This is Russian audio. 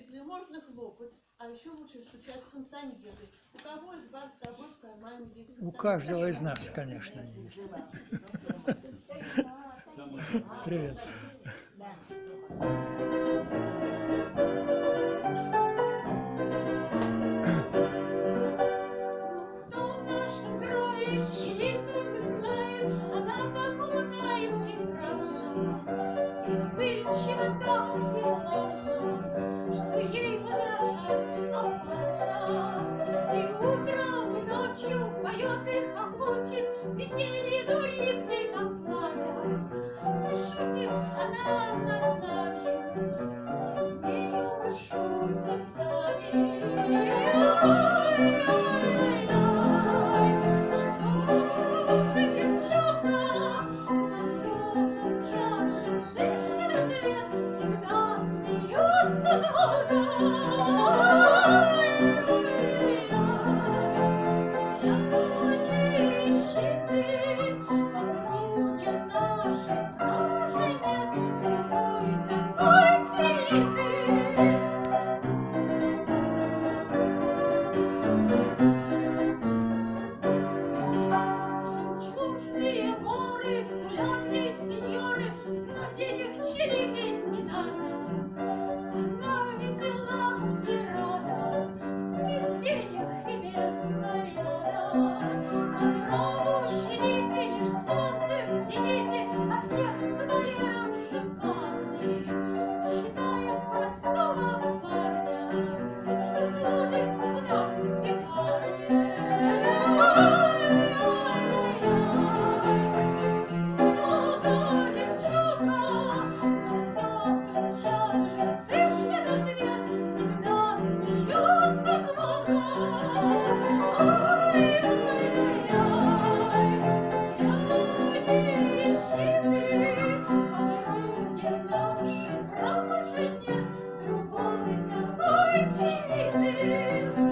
зрителей, можно хлопать, а еще лучше стучать констанируй. У кого из вас с собой в кармане есть У каждого из нас, конечно, есть. Привет. 去得近你哪呢 sleep